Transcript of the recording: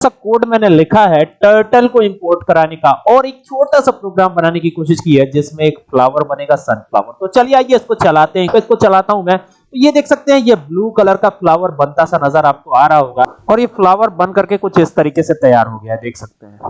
सा कोड मैंने लिखा है टर्टल को इंपोर्ट कराने का और एक छोटा सा प्रोग्राम बनाने की कोशिश की है, जिसमें एक फ्लावर बनेगा सनफ्लावर तो चलिए आइए इसको चलाते हैं। तो इसको चलाता हूँ मैं। तो ये देख सकते हैं, ये ब्लू कलर का फ्लावर बनता सा नज़र आपको आ रहा होगा। और ये फ्लावर बन करके कुछ इस तरीके से तैयार हो गया है, देख सकते हैं।